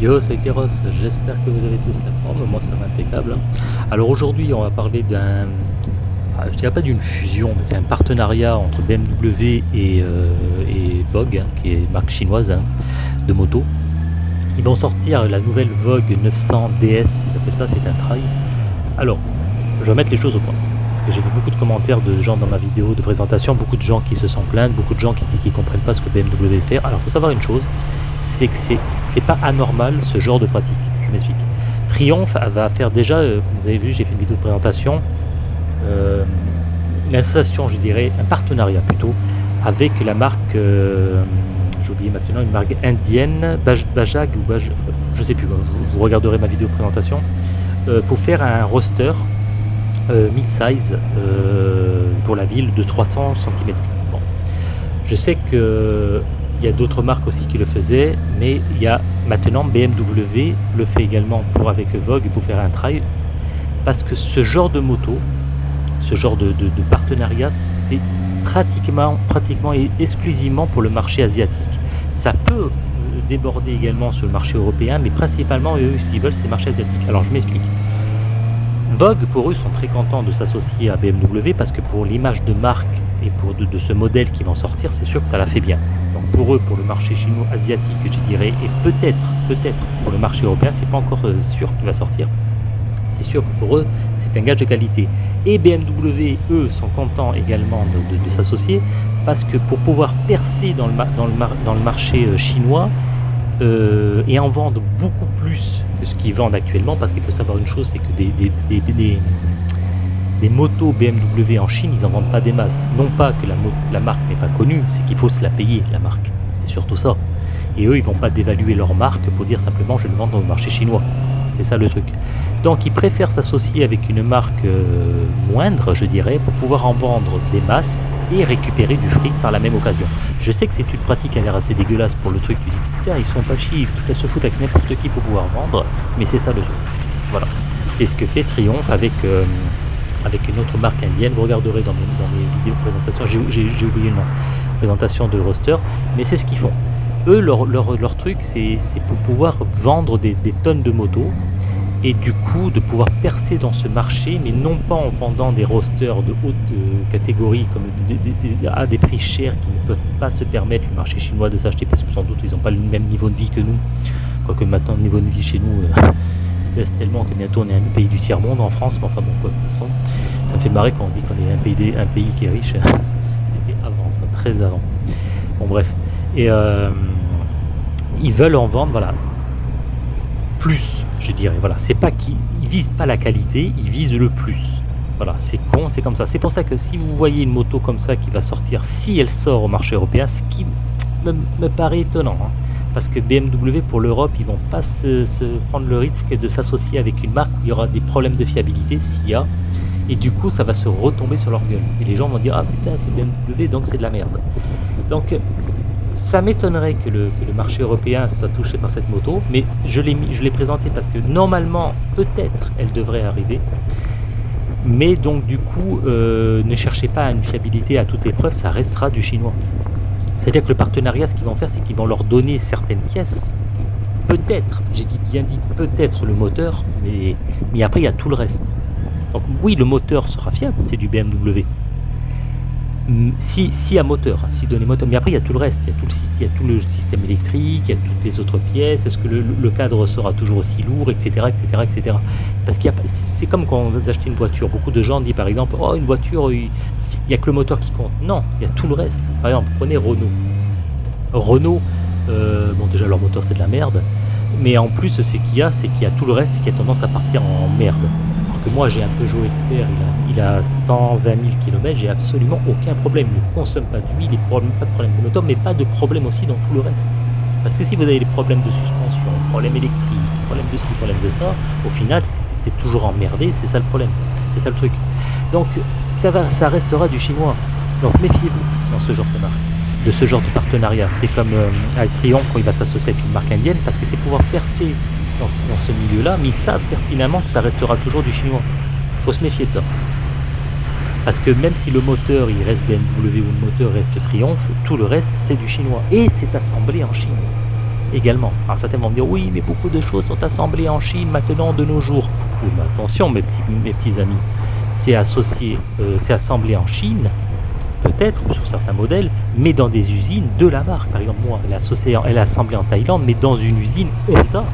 Yo, Ross, j'espère que vous avez tous la forme, moi ça va impeccable. Alors aujourd'hui on va parler d'un, ah, je dirais pas d'une fusion, mais c'est un partenariat entre BMW et, euh, et Vogue, hein, qui est marque chinoise hein, de moto. Ils vont sortir la nouvelle Vogue 900 DS, appellent ça, c'est un trail. Alors, je vais mettre les choses au point. Parce que j'ai vu beaucoup de commentaires de gens dans ma vidéo de présentation, beaucoup de gens qui se sont plaints, beaucoup de gens qui disent qu'ils comprennent pas ce que BMW fait. Alors, faut savoir une chose, c'est que c'est pas anormal ce genre de pratique. Je m'explique. Triumph va faire déjà, euh, vous avez vu, j'ai fait une vidéo de présentation, euh, une association, je dirais, un partenariat plutôt, avec la marque, euh, j'ai oublié maintenant, une marque indienne, Bajag ou Baj, je sais plus, vous, regarderez ma vidéo de présentation, euh, pour faire un roster mid-size pour la ville de 300 cm. Bon. Je sais que il y a d'autres marques aussi qui le faisaient, mais il y a maintenant BMW le fait également pour avec Vogue pour faire un trail, parce que ce genre de moto, ce genre de, partenariat, c'est pratiquement, pratiquement et exclusivement pour le marché asiatique. Ça peut déborder également sur le marché européen, mais principalement eux, ce qu'ils veulent, c'est le marché asiatique. Alors je m'explique. Vogue, pour eux, sont très contents de s'associer à BMW parce que pour l'image de marque et pour de, ce modèle qui vont sortir, c'est sûr que ça la fait bien. Donc pour eux, pour le marché chinois asiatique, je dirais, et peut-être, peut-être pour le marché européen, c'est pas encore euh, sûr qu'il va sortir. C'est sûr que pour eux, c'est un gage de qualité. Et BMW, eux, sont contents également de, s'associer parce que pour pouvoir percer dans le, dans le, dans le marché euh, chinois, euh, et en vendre beaucoup plus que ce qu'ils vendent actuellement, parce qu'il faut savoir une chose, c'est que des, motos BMW en Chine, ils en vendent pas des masses. Non pas que la, marque n'est pas connue, c'est qu'il faut se la payer, la marque. C'est surtout ça. Et eux, ils vont pas dévaluer leur marque pour dire simplement je le vends au marché chinois. C'est ça le truc. Donc ils préfèrent s'associer avec une marque euh, moindre, je dirais, pour pouvoir en vendre des masses et récupérer du fric par la même occasion. Je sais que c'est une pratique a l'air assez dégueulasse pour le truc, tu dis putain ils sont pas chiés, ils se foutent avec n'importe qui pour pouvoir vendre, mais c'est ça le truc. Voilà. C'est ce que fait Triomphe avec, euh, avec une autre marque indienne, vous regarderez dans mes, dans mes vidéos de présentation, j'ai oublié le nom, présentation de roster, mais c'est ce qu'ils font. Eux, leur, leur, leur truc, c'est pour pouvoir vendre des, des tonnes de motos et du coup de pouvoir percer dans ce marché, mais non pas en vendant des rosters de haute euh, catégorie comme à des prix chers qui ne peuvent pas se permettre le marché chinois de s'acheter parce que sans doute ils n'ont pas le même niveau de vie que nous. Quoique maintenant le niveau de vie chez nous euh, baisse tellement que bientôt on est un pays du tiers-monde en France, mais enfin bon quoi, de toute façon, ça me fait marrer quand on dit qu'on est un pays, un pays qui est riche. C'était avant ça, très avant. Bon bref. Et euh, ils veulent en vendre, voilà, plus, je dirais. Voilà, c'est pas qu'ils visent pas la qualité, ils visent le plus. Voilà, c'est con, c'est comme ça. C'est pour ça que si vous voyez une moto comme ça qui va sortir, si elle sort au marché européen, ce qui me, paraît étonnant, hein. parce que BMW pour l'Europe, ils vont pas se, prendre le risque de s'associer avec une marque où il y aura des problèmes de fiabilité s'il y a, et du coup ça va se retomber sur leur gueule. Et les gens vont dire ah putain c'est BMW donc c'est de la merde. Donc ça m'étonnerait que le, marché européen soit touché par cette moto, mais je l'ai présenté parce que normalement, peut-être, elle devrait arriver. Mais donc du coup, euh, ne cherchez pas une fiabilité à toute épreuve, ça restera du chinois. C'est-à-dire que le partenariat, ce qu'ils vont faire, c'est qu'ils vont leur donner certaines pièces. Peut-être, j'ai dit bien dit peut-être le moteur, mais après il y a tout le reste. Donc oui, le moteur sera fiable, c'est du BMW si, si à moteur, si donné moteur, mais après il y a tout le reste, il y a tout le, il y a tout le système électrique, il y a toutes les autres pièces, est-ce que le, cadre sera toujours aussi lourd, etc. etc., etc. Parce qu'il c'est comme quand on veut acheter une voiture, beaucoup de gens disent par exemple, oh une voiture, il n'y a que le moteur qui compte. Non, il y a tout le reste. Par exemple, prenez Renault. Renault, euh, bon déjà leur moteur c'est de la merde, mais en plus ce qu'il y a, c'est qu'il y a tout le reste qui a tendance à partir en merde que moi j'ai un Peugeot Expert, il a, il a 120 000 km, j'ai absolument aucun problème. Il ne consomme pas d'huile, pas de problème de moteur, mais pas de problème aussi dans tout le reste. Parce que si vous avez des problèmes de suspension, problème électrique, problème de ci, problème de ça, au final, c'était toujours emmerdé, c'est ça le problème. C'est ça le truc. Donc, ça, va, ça restera du chinois. Donc, méfiez-vous dans ce genre de marque, de ce genre de partenariat. C'est comme euh, quand il va s'associer avec une marque indienne, parce que c'est pouvoir percer dans ce, milieu-là, mais ils savent pertinemment que ça restera toujours du chinois. Il faut se méfier de ça. Parce que même si le moteur il reste BMW ou le moteur reste Triumph, tout le reste c'est du chinois. Et c'est assemblé en Chine. également. Alors certains vont me dire oui mais beaucoup de choses sont assemblées en Chine maintenant de nos jours. Oui mais attention mes petits, mes petits amis, c'est associé, euh, c'est assemblé en Chine, peut-être sur certains modèles, mais dans des usines de la marque. Par exemple moi elle est, associée, elle est assemblée en Thaïlande mais dans une usine Honda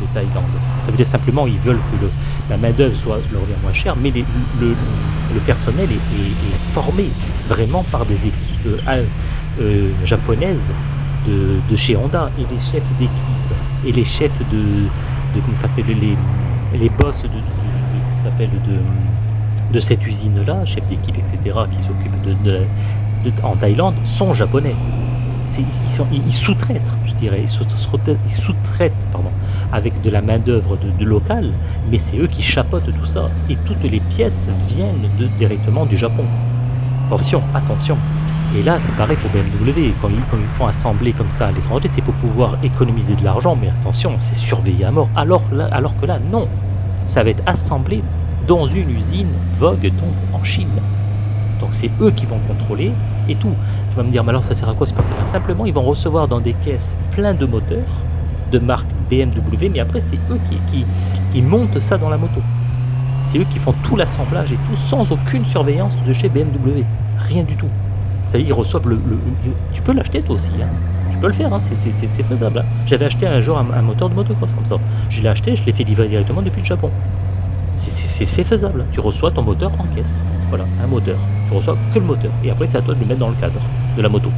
de Thaïlande. Ça veut dire simplement ils veulent que la main d'œuvre soit leur moins chère, mais le, personnel est, formé vraiment par des équipes euh, euh, japonaises de, chez Honda et les chefs d'équipe et les chefs de, comment s'appelle les, les boss de, de, de, cette usine là, chefs d'équipe etc qui s'occupent de, en Thaïlande sont japonais. Ils, ils, ils sous-traitent ils sous-traitent avec de la main-d'œuvre de, locale, mais c'est eux qui chapeautent tout ça. Et toutes les pièces viennent directement du Japon. Attention, attention. Et là, c'est pareil pour BMW. Quand ils, font assembler comme ça à l'étranger, c'est pour pouvoir économiser de l'argent, mais attention, c'est surveillé à mort. Alors que là, non. Ça va être assemblé dans une usine Vogue, donc en Chine. Donc c'est eux qui vont contrôler et tout. Tu vas me dire, mais alors ça sert à quoi ce partenaire Simplement, ils vont recevoir dans des caisses plein de moteurs de marque BMW, mais après c'est eux qui, qui, montent ça dans la moto. C'est eux qui font tout l'assemblage et tout sans aucune surveillance de chez BMW. Rien du tout. Ça ils reçoivent le... le tu peux l'acheter toi aussi, hein. tu peux le faire, hein. c'est faisable. Hein. J'avais acheté un jour un, un, moteur de motocross comme ça. Je l'ai acheté, je l'ai fait livrer directement depuis le Japon. C'est faisable. Tu reçois ton moteur en caisse. Voilà, un moteur. Tu reçois que le moteur. Et après, c'est à toi de le mettre dans le cadre de la moto.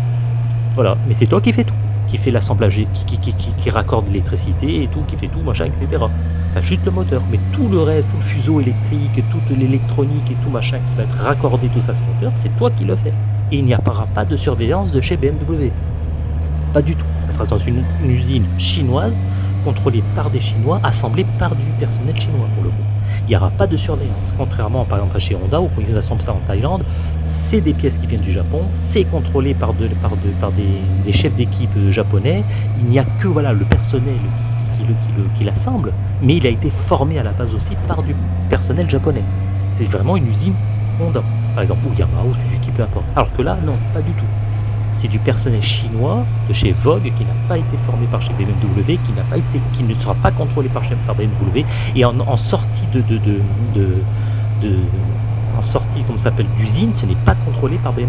Voilà, mais c'est toi qui fais tout. Qui fait l'assemblage, qui, raccorde l'électricité et tout, qui fait tout, machin, etc. Tu as juste le moteur. Mais tout le reste, tout le fuseau électrique, toute l'électronique et tout machin qui va être raccordé tout ça ce moteur, c'est toi qui le fais. Et il n'y aura pas de surveillance de chez BMW. Pas du tout. Ça sera dans une, une usine chinoise, contrôlée par des Chinois, assemblée par du personnel chinois pour le coup il n'y aura pas de surveillance. Contrairement par exemple à chez Honda, où ils assemblent ça en Thaïlande, c'est des pièces qui viennent du Japon, c'est contrôlé par, de, par, de, par des, chefs d'équipe japonais, il n'y a que voilà, le personnel qui, qui, qui, qui l'assemble, mais il a été formé à la base aussi par du personnel japonais. C'est vraiment une usine Honda, par exemple, ou Yamaha, ou Suzuki, peu importe. Alors que là, non, pas du tout c'est du personnel chinois de chez Vogue qui n'a pas été formé par chez BMW, qui ne sera pas contrôlé par, par BMW et en, sortie de, de, sortie d'usine, ce n'est pas contrôlé par BMW.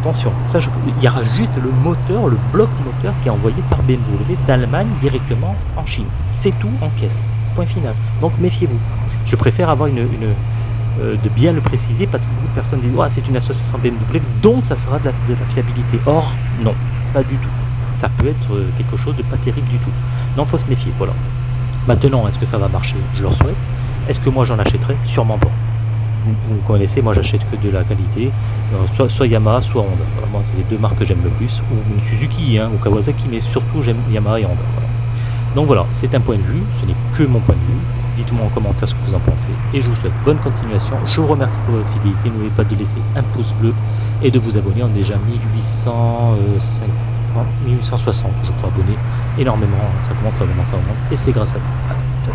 Attention, ça il y aura juste le moteur, le bloc moteur qui est envoyé par BMW d'Allemagne directement en Chine. C'est tout en caisse. Point final. Donc méfiez-vous. Je préfère avoir une euh, de bien le préciser parce que beaucoup de personnes disent c'est une association BMW donc ça sera de la, fiabilité. Or, non, pas du tout. Ça peut être euh, quelque chose de pas terrible du tout. Donc, faut se méfier. Voilà. Maintenant, est-ce que ça va marcher? Je leur souhaite. Est-ce que moi j'en achèterai? Sûrement pas. Vous, me connaissez, moi j'achète que de la qualité, euh, soit, soit, Yamaha, soit Honda. Voilà, moi, c'est les deux marques que j'aime le plus, ou une Suzuki, hein, ou Kawasaki, mais surtout j'aime Yamaha et Honda. Donc voilà, c'est un point de vue, ce n'est que mon point de vue. En commentaire ce que vous en pensez. Et je vous souhaite bonne continuation. Je vous remercie pour votre fidélité. N'oubliez pas de laisser un pouce bleu et de vous abonner. On est déjà 1850, 1860, je crois, abonnés. Énormément. Ça commence, ça commence, ça remonte. Et c'est grâce à vous.